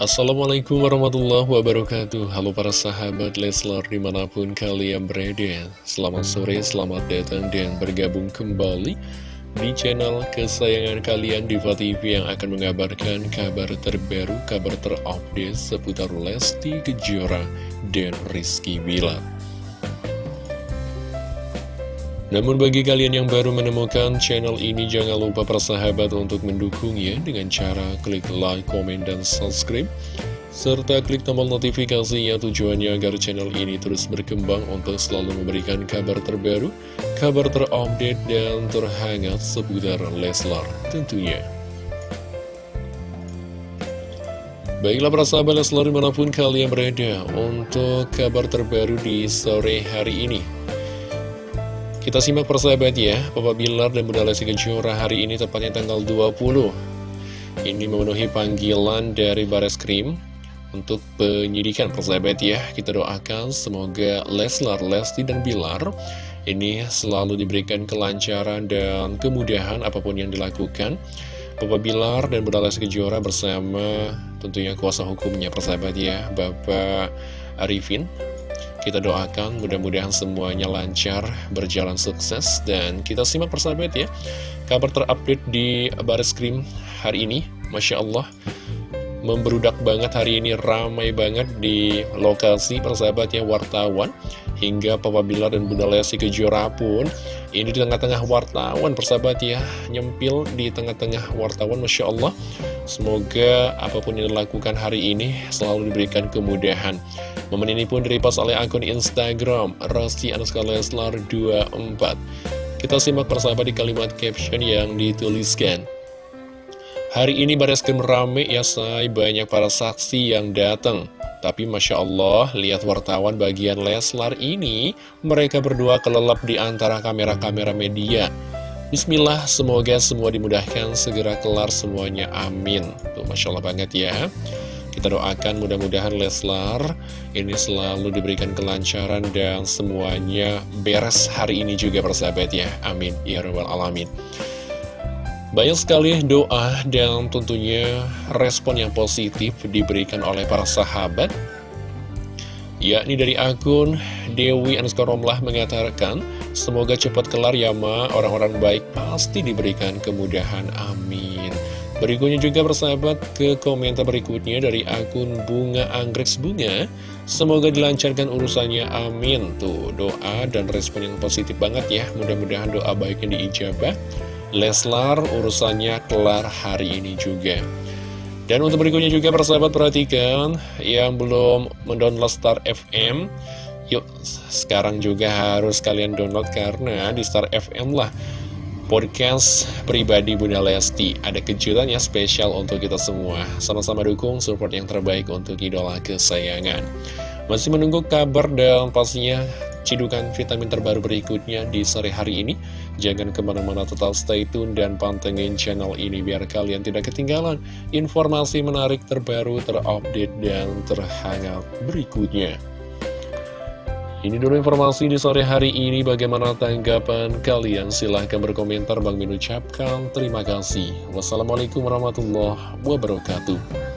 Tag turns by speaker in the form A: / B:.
A: Assalamualaikum warahmatullahi wabarakatuh. Halo para sahabat Leslar di mana pun kalian berada. Selamat sore, selamat datang dan bergabung kembali Di channel kesayangan kalian Diva TV yang akan mengabarkan kabar terbaru Kabar terupdate seputar Lesti Kejora dan Rizky Bilar namun bagi kalian yang baru menemukan channel ini jangan lupa persahabat untuk mendukungnya dengan cara klik like, komen, dan subscribe serta klik tombol notifikasinya tujuannya agar channel ini terus berkembang untuk selalu memberikan kabar terbaru, kabar terupdate, dan terhangat seputar Leslar tentunya. Baiklah para sahabat Leslar di mana pun kalian berada untuk kabar terbaru di sore hari ini. Kita simak persahabat ya, Papa Bilar dan Bunda Lesti Kejora hari ini tepatnya tanggal 20. Ini memenuhi panggilan dari Bares Krim untuk penyidikan persahabat ya. Kita doakan semoga Leslar, Lesti, dan Bilar ini selalu diberikan kelancaran dan kemudahan apa pun yang dilakukan. Papa Bilar dan Bunda Lesti Kejora bersama tentunya kuasa hukumnya persahabat ya, Bapak Arifin kita doakan mudah-mudahan semuanya lancar, berjalan sukses, dan kita simak persahabat ya. Kabar terupdate di Baris Krim hari ini, Masya Allah, memberudak banget hari ini, ramai banget di lokasi persahabatnya wartawan. Hingga Papa Bilar dan Bunda Lesti Kejora pun ini di tengah-tengah wartawan persahabat ya Nyempil di tengah-tengah wartawan Masya Allah Semoga apa pun yang dilakukan hari ini selalu diberikan kemudahan Momen ini pun direpost oleh akun Instagram Rosti Anuska Leslar 24 Kita simak persahabat di kalimat caption yang dituliskan Hari ini Bareskrim rame ya say banyak para saksi yang datang tapi Masya Allah, lihat wartawan bagian Leslar ini, mereka berdua kelelap di antara kamera-kamera media. Bismillah, semoga semua dimudahkan, segera kelar semuanya, amin. Tuh, Masya Allah banget ya. Kita doakan mudah-mudahan Leslar ini selalu diberikan kelancaran dan semuanya beres hari ini juga persahabat ya. Amin. Ya Rabbal Alamin. Banyak sekali doa dan tentunya respon yang positif diberikan oleh para sahabat yakni dari akun Dewi Anskoromlah mengatakan Semoga cepat kelar ya ma, orang-orang baik pasti diberikan kemudahan, amin Berikutnya juga bersahabat ke komentar berikutnya dari akun Bunga Anggrek Bunga. Semoga dilancarkan urusannya, amin. Tuh doa dan respon yang positif banget ya. Mudah-mudahan doa baiknya diijabah. Leslar urusannya kelar hari ini juga. Dan untuk berikutnya juga persahabat perhatikan Yang belum mendownload Star FM Yuk sekarang juga harus kalian download Karena di Star FM lah Podcast pribadi Bunda Lesti Ada kejutan ya spesial untuk kita semua Sama-sama dukung support yang terbaik untuk idola kesayangan Masih menunggu kabar dan pastinya cidukan vitamin terbaru berikutnya di sore hari ini. Jangan ke mana-mana total stay tune dan pantengin channel ini biar kalian tidak ketinggalan informasi menarik terbaru, terupdate, dan terhangat berikutnya. Ini dulu informasi di sore hari ini. Bagaimana tanggapan kalian? Silahkan berkomentar. Bang Min ucapkan terima kasih. Wassalamualaikum warahmatullahi wabarakatuh.